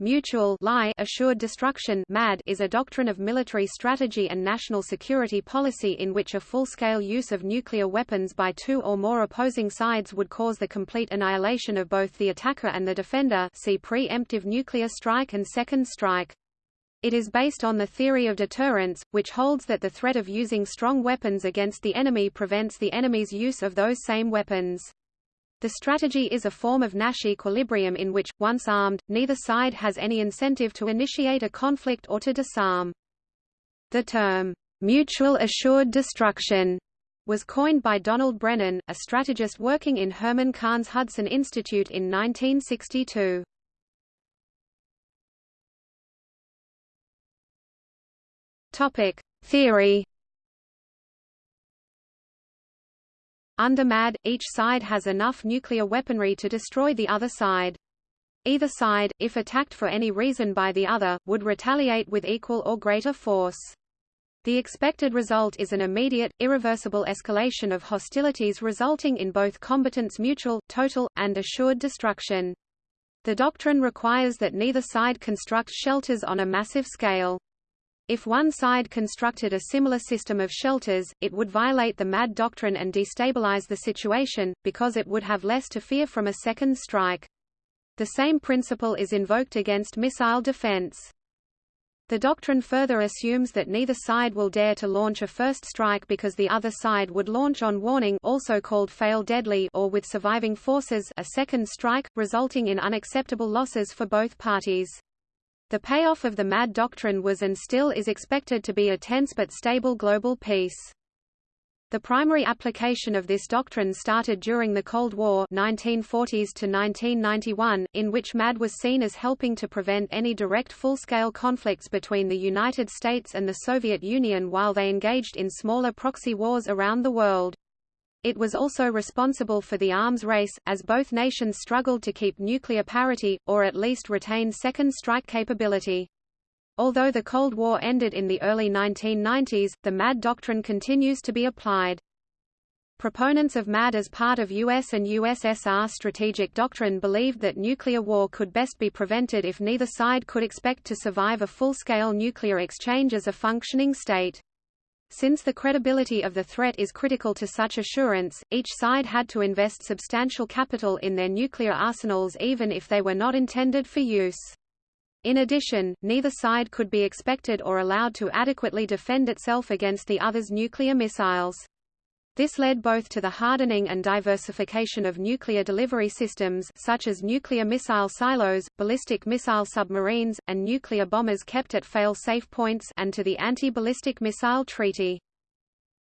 Mutually assured destruction MAD is a doctrine of military strategy and national security policy in which a full-scale use of nuclear weapons by two or more opposing sides would cause the complete annihilation of both the attacker and the defender see pre-emptive nuclear strike and second strike. It is based on the theory of deterrence, which holds that the threat of using strong weapons against the enemy prevents the enemy's use of those same weapons. The strategy is a form of Nash equilibrium in which, once armed, neither side has any incentive to initiate a conflict or to disarm. The term, mutual assured destruction, was coined by Donald Brennan, a strategist working in Herman Kahn's Hudson Institute in 1962. Topic: Theory Under MAD, each side has enough nuclear weaponry to destroy the other side. Either side, if attacked for any reason by the other, would retaliate with equal or greater force. The expected result is an immediate, irreversible escalation of hostilities resulting in both combatants' mutual, total, and assured destruction. The doctrine requires that neither side construct shelters on a massive scale. If one side constructed a similar system of shelters, it would violate the MAD doctrine and destabilize the situation, because it would have less to fear from a second strike. The same principle is invoked against missile defense. The doctrine further assumes that neither side will dare to launch a first strike because the other side would launch on warning also called fail deadly or with surviving forces a second strike, resulting in unacceptable losses for both parties. The payoff of the MAD doctrine was and still is expected to be a tense but stable global peace. The primary application of this doctrine started during the Cold War 1940s to 1991, in which MAD was seen as helping to prevent any direct full-scale conflicts between the United States and the Soviet Union while they engaged in smaller proxy wars around the world. It was also responsible for the arms race, as both nations struggled to keep nuclear parity, or at least retain second strike capability. Although the Cold War ended in the early 1990s, the MAD doctrine continues to be applied. Proponents of MAD as part of US and USSR strategic doctrine believed that nuclear war could best be prevented if neither side could expect to survive a full-scale nuclear exchange as a functioning state. Since the credibility of the threat is critical to such assurance, each side had to invest substantial capital in their nuclear arsenals even if they were not intended for use. In addition, neither side could be expected or allowed to adequately defend itself against the other's nuclear missiles. This led both to the hardening and diversification of nuclear delivery systems such as nuclear missile silos, ballistic missile submarines, and nuclear bombers kept at fail-safe points and to the Anti-Ballistic Missile Treaty.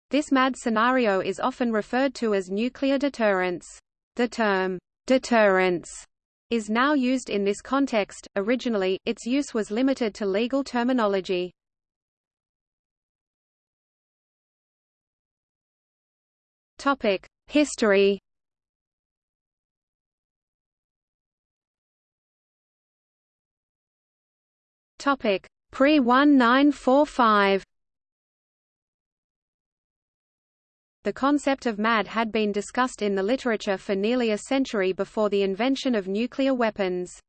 This MAD scenario is often referred to as nuclear deterrence. The term, deterrence, is now used in this context. Originally, its use was limited to legal terminology. Topic: History. Topic: Pre-1945. The concept of MAD had been discussed in the literature for nearly a century before the invention of nuclear weapons.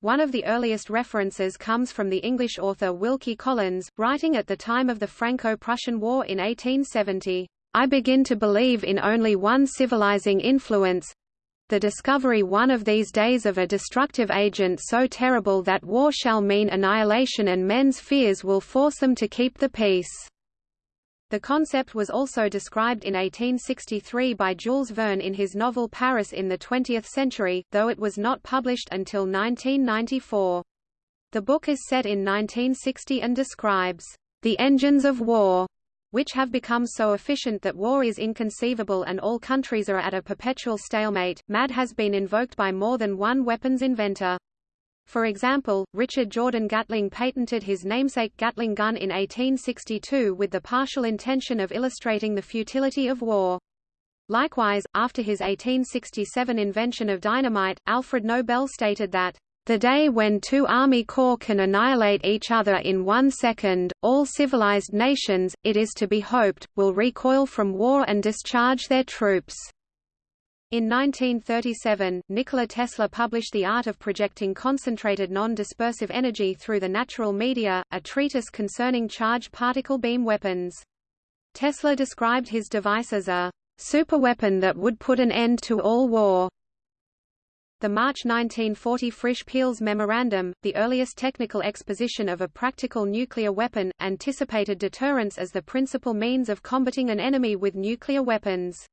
One of the earliest references comes from the English author Wilkie Collins, writing at the time of the Franco-Prussian War in 1870. I begin to believe in only one civilizing influence the discovery one of these days of a destructive agent so terrible that war shall mean annihilation and men's fears will force them to keep the peace. The concept was also described in 1863 by Jules Verne in his novel Paris in the 20th Century, though it was not published until 1994. The book is set in 1960 and describes the engines of war which have become so efficient that war is inconceivable and all countries are at a perpetual stalemate. MAD has been invoked by more than one weapons inventor. For example, Richard Jordan Gatling patented his namesake Gatling gun in 1862 with the partial intention of illustrating the futility of war. Likewise, after his 1867 invention of dynamite, Alfred Nobel stated that the day when two army corps can annihilate each other in one second, all civilized nations, it is to be hoped, will recoil from war and discharge their troops. In 1937, Nikola Tesla published The Art of Projecting Concentrated Non-Dispersive Energy Through the Natural Media, a treatise concerning charged particle beam weapons. Tesla described his device as a superweapon that would put an end to all war. The March 1940 Frisch-Peierls Memorandum, the earliest technical exposition of a practical nuclear weapon, anticipated deterrence as the principal means of combating an enemy with nuclear weapons.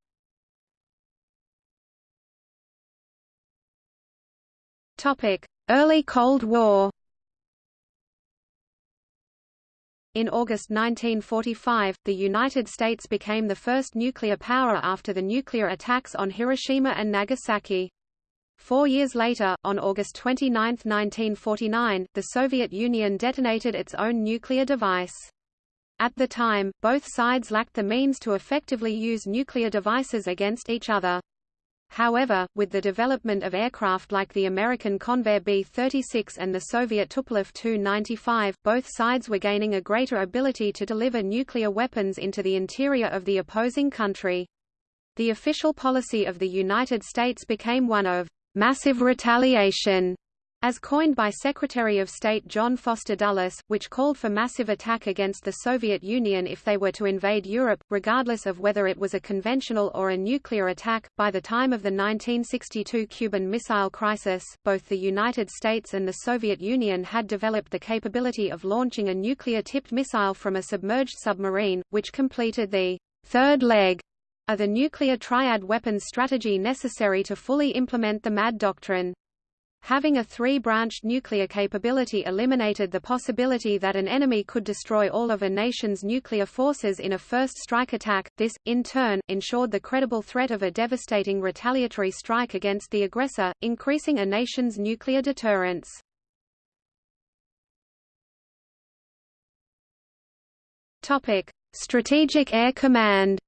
Early Cold War In August 1945, the United States became the first nuclear power after the nuclear attacks on Hiroshima and Nagasaki. Four years later, on August 29, 1949, the Soviet Union detonated its own nuclear device. At the time, both sides lacked the means to effectively use nuclear devices against each other. However, with the development of aircraft like the American Convair B-36 and the Soviet Tupolev Tu-95, both sides were gaining a greater ability to deliver nuclear weapons into the interior of the opposing country. The official policy of the United States became one of massive retaliation as coined by Secretary of State John Foster Dulles, which called for massive attack against the Soviet Union if they were to invade Europe, regardless of whether it was a conventional or a nuclear attack. By the time of the 1962 Cuban Missile Crisis, both the United States and the Soviet Union had developed the capability of launching a nuclear-tipped missile from a submerged submarine, which completed the third leg of the nuclear triad weapons strategy necessary to fully implement the MAD doctrine. Having a three-branched nuclear capability eliminated the possibility that an enemy could destroy all of a nation's nuclear forces in a first strike attack. This, in turn, ensured the credible threat of a devastating retaliatory strike against the aggressor, increasing a nation's nuclear deterrence. Strategic Air Command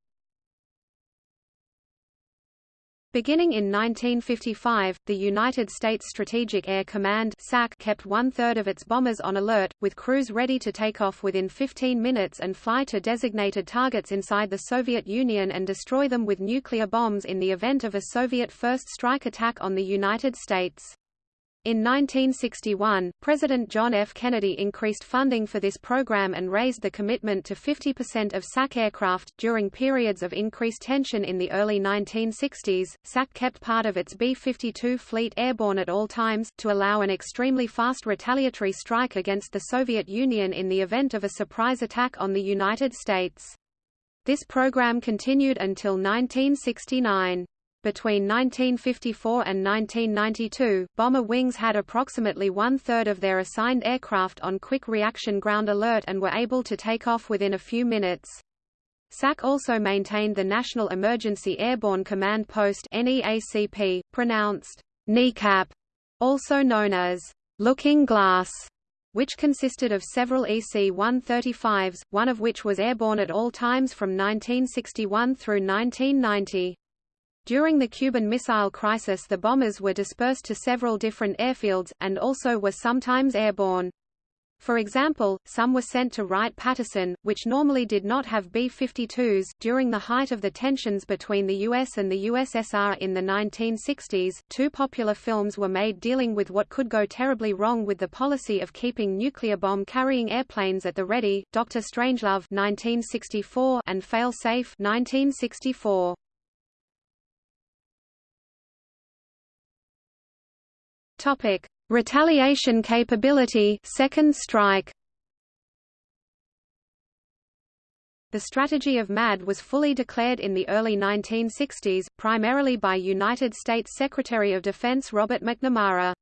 Beginning in 1955, the United States Strategic Air Command SAC kept one-third of its bombers on alert, with crews ready to take off within 15 minutes and fly to designated targets inside the Soviet Union and destroy them with nuclear bombs in the event of a Soviet first strike attack on the United States. In 1961, President John F. Kennedy increased funding for this program and raised the commitment to 50% of SAC aircraft. During periods of increased tension in the early 1960s, SAC kept part of its B 52 fleet airborne at all times, to allow an extremely fast retaliatory strike against the Soviet Union in the event of a surprise attack on the United States. This program continued until 1969. Between 1954 and 1992, bomber wings had approximately one-third of their assigned aircraft on quick reaction ground alert and were able to take off within a few minutes. SAC also maintained the National Emergency Airborne Command Post NEACP, pronounced kneecap, also known as looking glass, which consisted of several EC-135s, one of which was airborne at all times from 1961 through 1990. During the Cuban Missile Crisis the bombers were dispersed to several different airfields, and also were sometimes airborne. For example, some were sent to Wright-Patterson, which normally did not have B-52s. During the height of the tensions between the US and the USSR in the 1960s, two popular films were made dealing with what could go terribly wrong with the policy of keeping nuclear bomb-carrying airplanes at the ready, Dr. Strangelove 1964 and Fail Safe 1964. Topic: Retaliation capability, second strike. The strategy of MAD was fully declared in the early 1960s, primarily by United States Secretary of Defense Robert McNamara.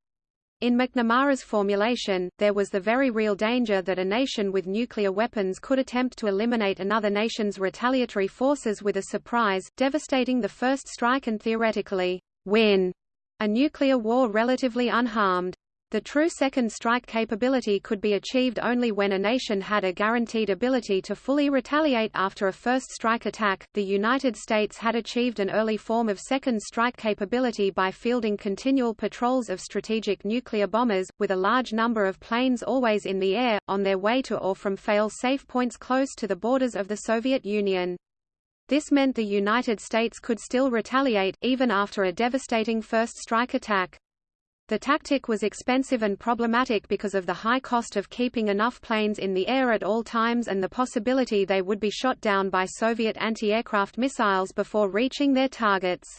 In McNamara's formulation, there was the very real danger that a nation with nuclear weapons could attempt to eliminate another nation's retaliatory forces with a surprise, devastating the first strike and theoretically, win a nuclear war relatively unharmed. The true second strike capability could be achieved only when a nation had a guaranteed ability to fully retaliate after a first strike attack. The United States had achieved an early form of second strike capability by fielding continual patrols of strategic nuclear bombers, with a large number of planes always in the air, on their way to or from fail-safe points close to the borders of the Soviet Union. This meant the United States could still retaliate, even after a devastating first strike attack. The tactic was expensive and problematic because of the high cost of keeping enough planes in the air at all times and the possibility they would be shot down by Soviet anti-aircraft missiles before reaching their targets.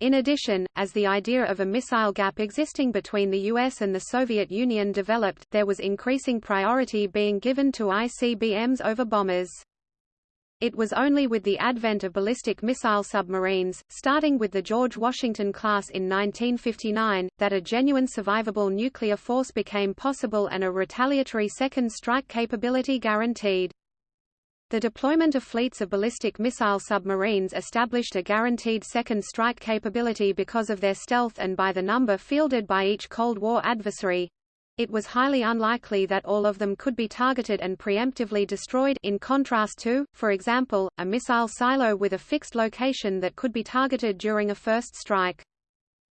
In addition, as the idea of a missile gap existing between the US and the Soviet Union developed, there was increasing priority being given to ICBMs over bombers. It was only with the advent of ballistic missile submarines, starting with the George Washington class in 1959, that a genuine survivable nuclear force became possible and a retaliatory second strike capability guaranteed. The deployment of fleets of ballistic missile submarines established a guaranteed second strike capability because of their stealth and by the number fielded by each Cold War adversary, it was highly unlikely that all of them could be targeted and preemptively destroyed in contrast to, for example, a missile silo with a fixed location that could be targeted during a first strike.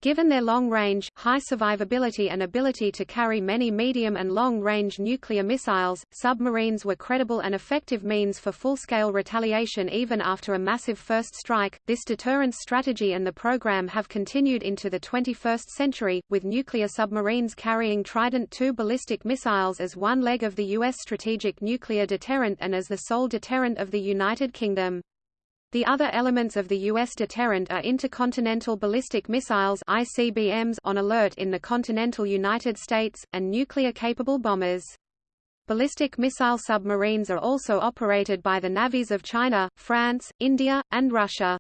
Given their long range, high survivability and ability to carry many medium and long-range nuclear missiles, submarines were credible and effective means for full-scale retaliation even after a massive first strike. This deterrence strategy and the program have continued into the 21st century, with nuclear submarines carrying Trident II ballistic missiles as one leg of the U.S. strategic nuclear deterrent and as the sole deterrent of the United Kingdom. The other elements of the U.S. deterrent are intercontinental ballistic missiles ICBMs on alert in the continental United States, and nuclear-capable bombers. Ballistic missile submarines are also operated by the navies of China, France, India, and Russia.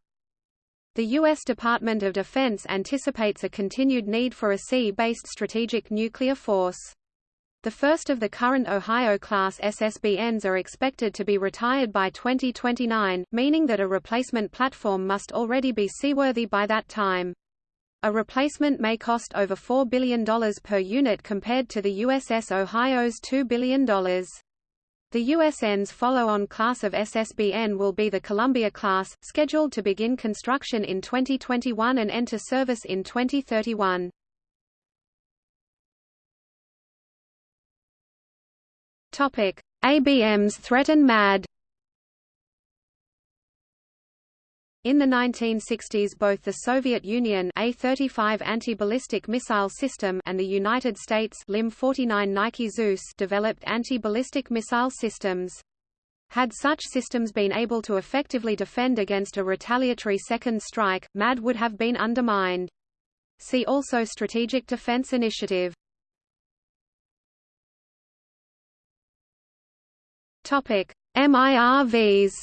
The U.S. Department of Defense anticipates a continued need for a sea-based strategic nuclear force. The first of the current Ohio-class SSBNs are expected to be retired by 2029, meaning that a replacement platform must already be seaworthy by that time. A replacement may cost over $4 billion per unit compared to the USS Ohio's $2 billion. The USN's follow-on class of SSBN will be the Columbia class, scheduled to begin construction in 2021 and enter service in 2031. Topic: ABMs threaten MAD. In the 1960s both the Soviet Union A-35 anti-ballistic missile system and the United States LM-49 Nike Zeus developed anti-ballistic missile systems. Had such systems been able to effectively defend against a retaliatory second strike, MAD would have been undermined. See also Strategic Defense Initiative Topic: MIRVs.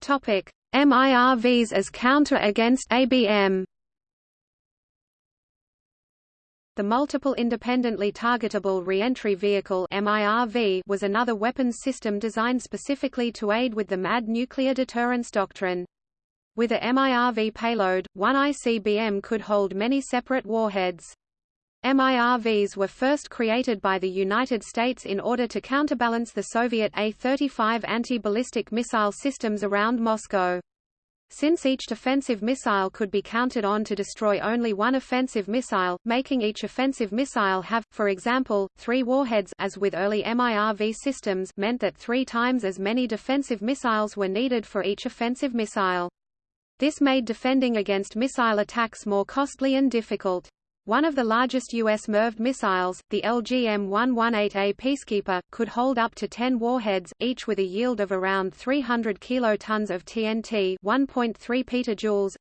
Topic: MIRVs as counter against ABM. The Multiple Independently Targetable Reentry Vehicle was another weapons system designed specifically to aid with the MAD nuclear deterrence doctrine. With a MIRV payload, one ICBM could hold many separate warheads. MIRVs were first created by the United States in order to counterbalance the Soviet A-35 anti-ballistic missile systems around Moscow. Since each defensive missile could be counted on to destroy only one offensive missile, making each offensive missile have, for example, three warheads as with early MIRV systems meant that three times as many defensive missiles were needed for each offensive missile. This made defending against missile attacks more costly and difficult. One of the largest U.S. MIRV missiles, the LGM-118A Peacekeeper, could hold up to 10 warheads, each with a yield of around 300 kilotons of TNT 1.3 petajoules,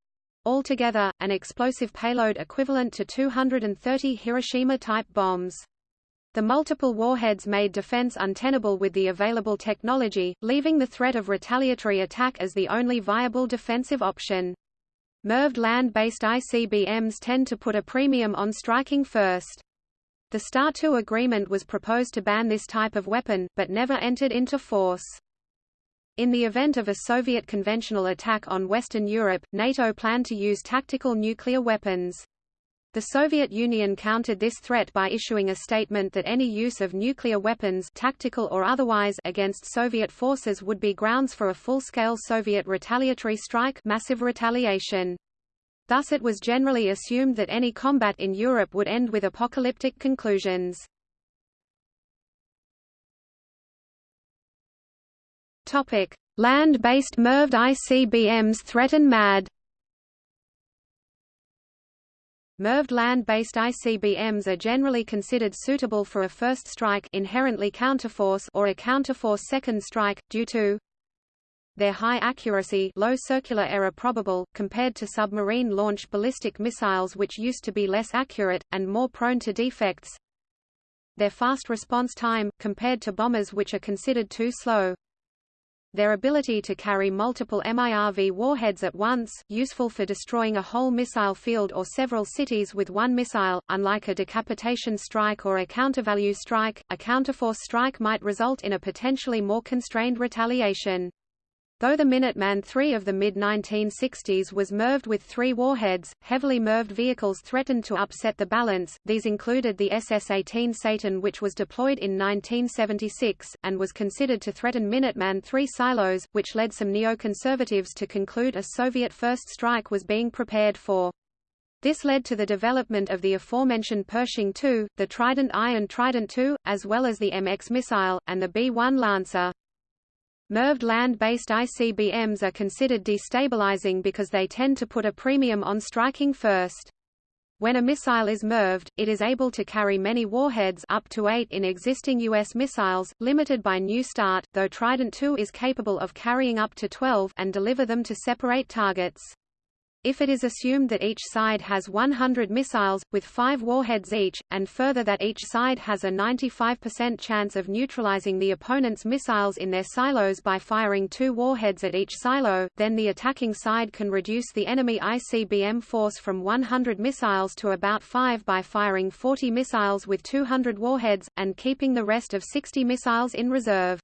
altogether, an explosive payload equivalent to 230 Hiroshima-type bombs. The multiple warheads made defense untenable with the available technology, leaving the threat of retaliatory attack as the only viable defensive option. MIRVed land-based ICBMs tend to put a premium on striking first. The START II agreement was proposed to ban this type of weapon, but never entered into force. In the event of a Soviet conventional attack on Western Europe, NATO planned to use tactical nuclear weapons. The Soviet Union countered this threat by issuing a statement that any use of nuclear weapons tactical or otherwise against Soviet forces would be grounds for a full-scale Soviet retaliatory strike massive retaliation. Thus it was generally assumed that any combat in Europe would end with apocalyptic conclusions. Land-based MIRVed ICBMs threaten MAD MIRVed land-based ICBMs are generally considered suitable for a first strike inherently counterforce or a counterforce second strike, due to their high accuracy low circular error probable, compared to submarine-launched ballistic missiles which used to be less accurate, and more prone to defects. Their fast response time, compared to bombers which are considered too slow their ability to carry multiple MIRV warheads at once, useful for destroying a whole missile field or several cities with one missile, unlike a decapitation strike or a countervalue strike, a counterforce strike might result in a potentially more constrained retaliation. Though the Minuteman III of the mid-1960s was MIRVed with three warheads, heavily MIRVed vehicles threatened to upset the balance, these included the SS-18 Satan which was deployed in 1976, and was considered to threaten Minuteman III silos, which led some neoconservatives to conclude a Soviet first strike was being prepared for. This led to the development of the aforementioned Pershing II, the Trident I and Trident II, as well as the MX missile, and the B-1 Lancer. MIRVed land-based ICBMs are considered destabilizing because they tend to put a premium on striking first. When a missile is MIRVed, it is able to carry many warheads up to eight in existing U.S. missiles, limited by New START, though Trident II is capable of carrying up to 12 and deliver them to separate targets. If it is assumed that each side has 100 missiles, with five warheads each, and further that each side has a 95% chance of neutralizing the opponent's missiles in their silos by firing two warheads at each silo, then the attacking side can reduce the enemy ICBM force from 100 missiles to about 5 by firing 40 missiles with 200 warheads, and keeping the rest of 60 missiles in reserve.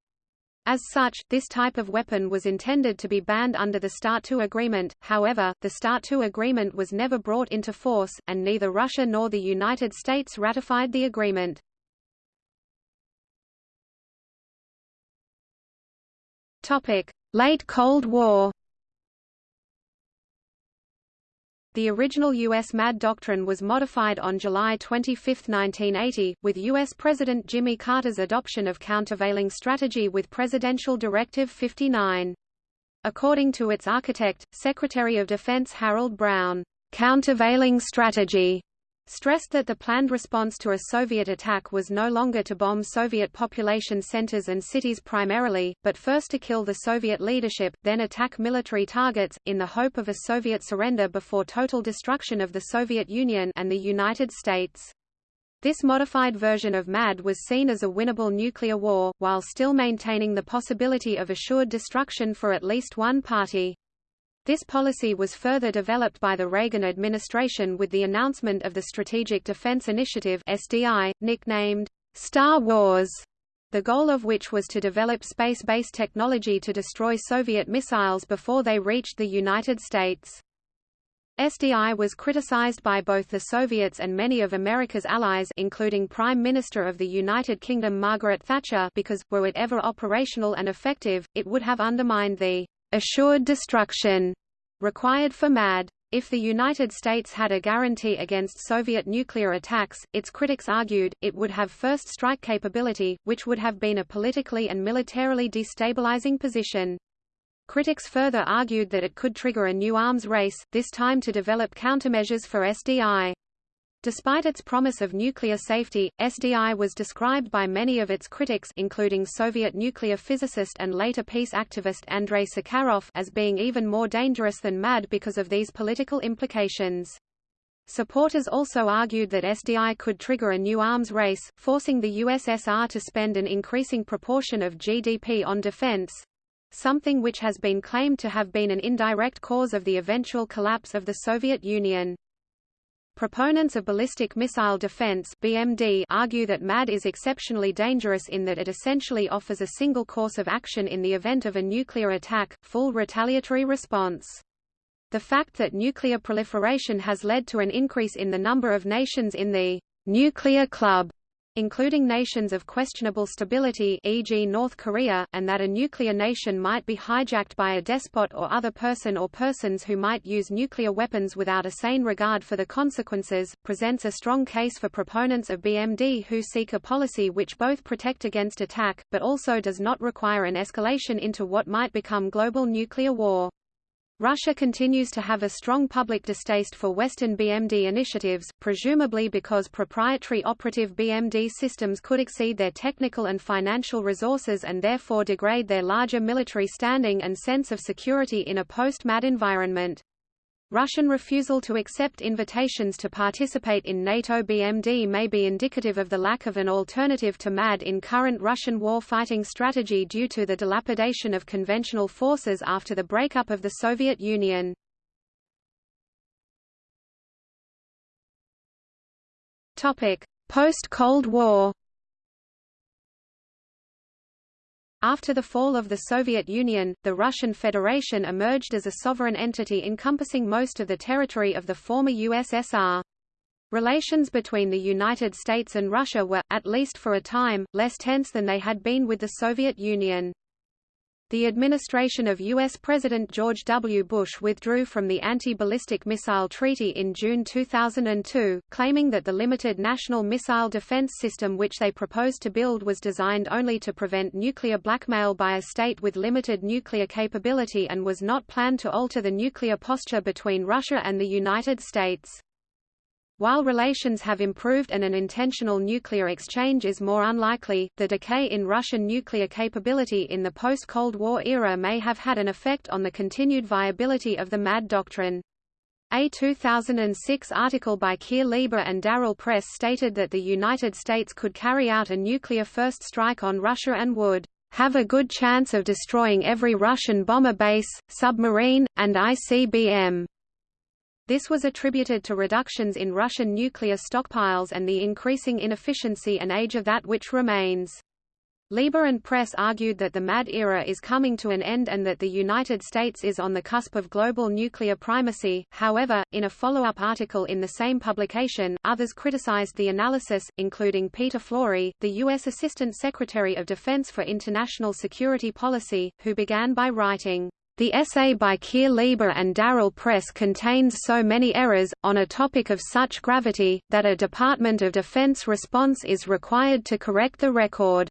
As such, this type of weapon was intended to be banned under the START II agreement, however, the START II agreement was never brought into force, and neither Russia nor the United States ratified the agreement. Late Cold War The original U.S. MAD doctrine was modified on July 25, 1980, with U.S. President Jimmy Carter's adoption of countervailing strategy with Presidential Directive 59. According to its architect, Secretary of Defense Harold Brown, countervailing strategy stressed that the planned response to a Soviet attack was no longer to bomb Soviet population centers and cities primarily, but first to kill the Soviet leadership, then attack military targets, in the hope of a Soviet surrender before total destruction of the Soviet Union and the United States. This modified version of MAD was seen as a winnable nuclear war, while still maintaining the possibility of assured destruction for at least one party. This policy was further developed by the Reagan administration with the announcement of the Strategic Defense Initiative SDI, nicknamed Star Wars, the goal of which was to develop space-based technology to destroy Soviet missiles before they reached the United States. SDI was criticized by both the Soviets and many of America's allies including Prime Minister of the United Kingdom Margaret Thatcher because, were it ever operational and effective, it would have undermined the assured destruction required for MAD. If the United States had a guarantee against Soviet nuclear attacks, its critics argued, it would have first strike capability, which would have been a politically and militarily destabilizing position. Critics further argued that it could trigger a new arms race, this time to develop countermeasures for SDI. Despite its promise of nuclear safety, SDI was described by many of its critics including Soviet nuclear physicist and later peace activist Andrei Sakharov as being even more dangerous than MAD because of these political implications. Supporters also argued that SDI could trigger a new arms race, forcing the USSR to spend an increasing proportion of GDP on defense, something which has been claimed to have been an indirect cause of the eventual collapse of the Soviet Union. Proponents of ballistic missile defense (BMD) argue that MAD is exceptionally dangerous in that it essentially offers a single course of action in the event of a nuclear attack, full retaliatory response. The fact that nuclear proliferation has led to an increase in the number of nations in the nuclear club including nations of questionable stability e.g. North Korea, and that a nuclear nation might be hijacked by a despot or other person or persons who might use nuclear weapons without a sane regard for the consequences, presents a strong case for proponents of BMD who seek a policy which both protect against attack, but also does not require an escalation into what might become global nuclear war. Russia continues to have a strong public distaste for Western BMD initiatives, presumably because proprietary operative BMD systems could exceed their technical and financial resources and therefore degrade their larger military standing and sense of security in a post-MAD environment. Russian refusal to accept invitations to participate in NATO BMD may be indicative of the lack of an alternative to MAD in current Russian war-fighting strategy due to the dilapidation of conventional forces after the breakup of the Soviet Union. Post-Cold War After the fall of the Soviet Union, the Russian Federation emerged as a sovereign entity encompassing most of the territory of the former USSR. Relations between the United States and Russia were, at least for a time, less tense than they had been with the Soviet Union. The administration of U.S. President George W. Bush withdrew from the Anti-Ballistic Missile Treaty in June 2002, claiming that the limited National Missile Defense System which they proposed to build was designed only to prevent nuclear blackmail by a state with limited nuclear capability and was not planned to alter the nuclear posture between Russia and the United States. While relations have improved and an intentional nuclear exchange is more unlikely, the decay in Russian nuclear capability in the post-Cold War era may have had an effect on the continued viability of the MAD doctrine. A 2006 article by Keir Lieber and Darryl Press stated that the United States could carry out a nuclear first strike on Russia and would have a good chance of destroying every Russian bomber base, submarine, and ICBM. This was attributed to reductions in Russian nuclear stockpiles and the increasing inefficiency and age of that which remains. Lieber and Press argued that the MAD era is coming to an end and that the United States is on the cusp of global nuclear primacy. However, in a follow-up article in the same publication, others criticized the analysis, including Peter Flory, the U.S. Assistant Secretary of Defense for International Security Policy, who began by writing, the essay by Keir Lieber and Darryl Press contains so many errors, on a topic of such gravity, that a Department of Defense response is required to correct the record.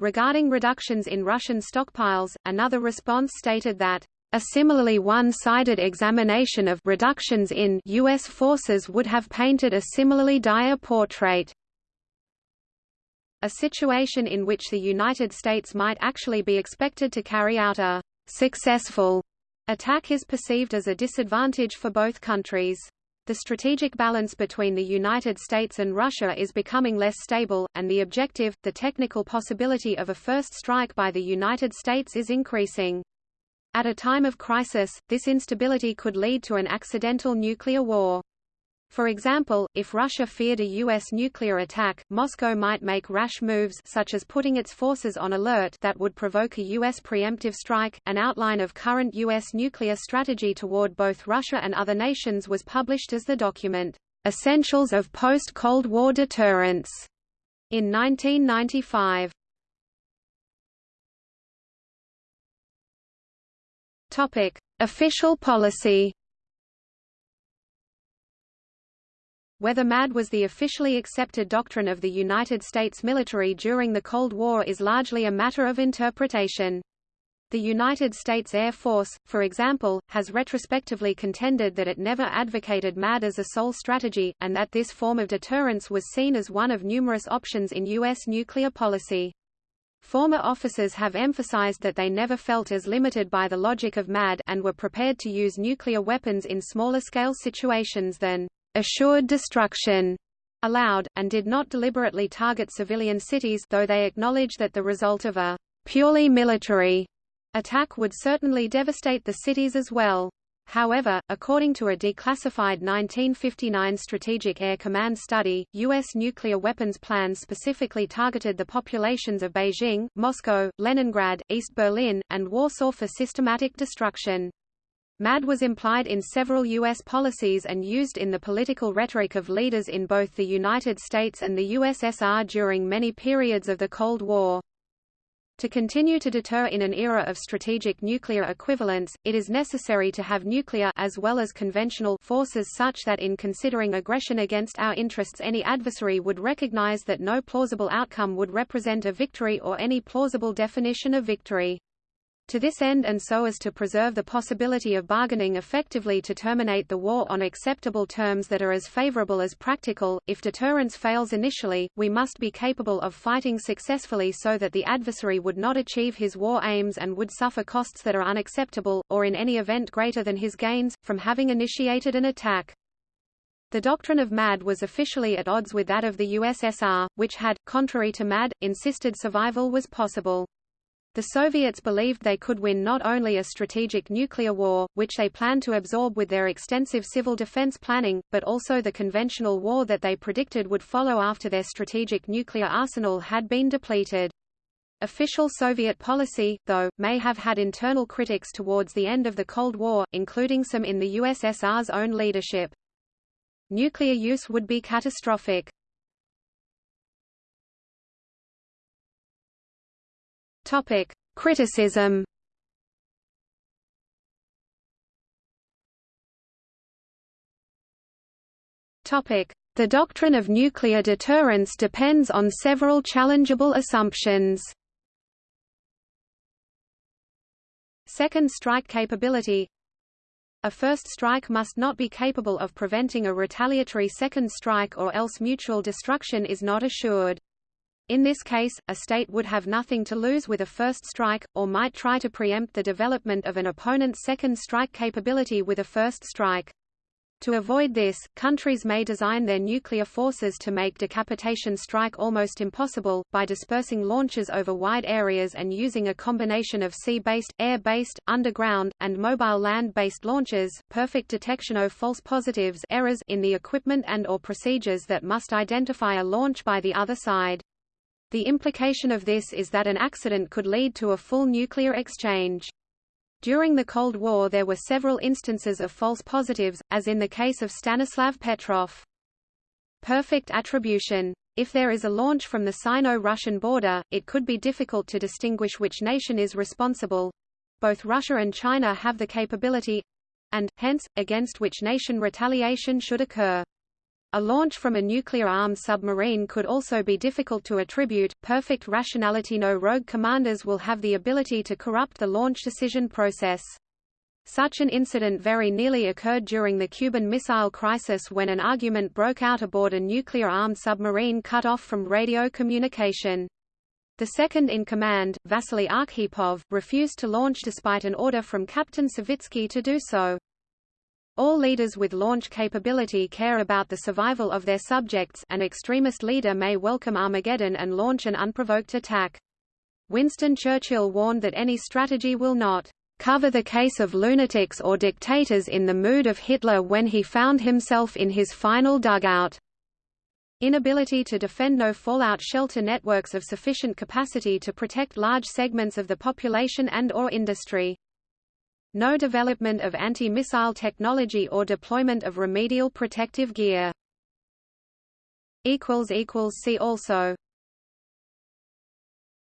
Regarding reductions in Russian stockpiles, another response stated that a similarly one-sided examination of reductions in U.S. forces would have painted a similarly dire portrait. A situation in which the United States might actually be expected to carry out a successful attack is perceived as a disadvantage for both countries. The strategic balance between the United States and Russia is becoming less stable, and the objective, the technical possibility of a first strike by the United States is increasing. At a time of crisis, this instability could lead to an accidental nuclear war. For example, if Russia feared a U.S. nuclear attack, Moscow might make rash moves such as putting its forces on alert that would provoke a U.S. preemptive strike. An outline of current U.S. nuclear strategy toward both Russia and other nations was published as the document, Essentials of Post-Cold War Deterrence, in 1995. Topic: Official policy. Whether MAD was the officially accepted doctrine of the United States military during the Cold War is largely a matter of interpretation. The United States Air Force, for example, has retrospectively contended that it never advocated MAD as a sole strategy, and that this form of deterrence was seen as one of numerous options in U.S. nuclear policy. Former officers have emphasized that they never felt as limited by the logic of MAD and were prepared to use nuclear weapons in smaller-scale situations than assured destruction allowed, and did not deliberately target civilian cities though they acknowledge that the result of a purely military attack would certainly devastate the cities as well. However, according to a declassified 1959 Strategic Air Command study, U.S. nuclear weapons plans specifically targeted the populations of Beijing, Moscow, Leningrad, East Berlin, and Warsaw for systematic destruction. MAD was implied in several U.S. policies and used in the political rhetoric of leaders in both the United States and the USSR during many periods of the Cold War. To continue to deter in an era of strategic nuclear equivalence, it is necessary to have nuclear as well as conventional forces such that in considering aggression against our interests any adversary would recognize that no plausible outcome would represent a victory or any plausible definition of victory. To this end and so as to preserve the possibility of bargaining effectively to terminate the war on acceptable terms that are as favorable as practical, if deterrence fails initially, we must be capable of fighting successfully so that the adversary would not achieve his war aims and would suffer costs that are unacceptable, or in any event greater than his gains, from having initiated an attack. The doctrine of MAD was officially at odds with that of the USSR, which had, contrary to MAD, insisted survival was possible. The Soviets believed they could win not only a strategic nuclear war, which they planned to absorb with their extensive civil defense planning, but also the conventional war that they predicted would follow after their strategic nuclear arsenal had been depleted. Official Soviet policy, though, may have had internal critics towards the end of the Cold War, including some in the USSR's own leadership. Nuclear use would be catastrophic. Topic: Criticism. Topic: The doctrine of nuclear deterrence depends on several challengeable assumptions. Second strike capability A first strike must not be capable of preventing a retaliatory second strike or else mutual destruction is not assured. In this case, a state would have nothing to lose with a first strike, or might try to preempt the development of an opponent's second strike capability with a first strike. To avoid this, countries may design their nuclear forces to make decapitation strike almost impossible, by dispersing launches over wide areas and using a combination of sea-based, air-based, underground, and mobile land-based launches, perfect detection of false positives errors in the equipment and or procedures that must identify a launch by the other side. The implication of this is that an accident could lead to a full nuclear exchange. During the Cold War there were several instances of false positives, as in the case of Stanislav Petrov. Perfect attribution. If there is a launch from the Sino-Russian border, it could be difficult to distinguish which nation is responsible. Both Russia and China have the capability and, hence, against which nation retaliation should occur. A launch from a nuclear-armed submarine could also be difficult to attribute. Perfect rationality No rogue commanders will have the ability to corrupt the launch decision process. Such an incident very nearly occurred during the Cuban Missile Crisis when an argument broke out aboard a nuclear-armed submarine cut off from radio communication. The second-in-command, Vasily Arkhipov, refused to launch despite an order from Captain Savitsky to do so. All leaders with launch capability care about the survival of their subjects an extremist leader may welcome Armageddon and launch an unprovoked attack. Winston Churchill warned that any strategy will not cover the case of lunatics or dictators in the mood of Hitler when he found himself in his final dugout. Inability to defend no fallout shelter networks of sufficient capacity to protect large segments of the population and or industry no development of anti-missile technology or deployment of remedial protective gear. See also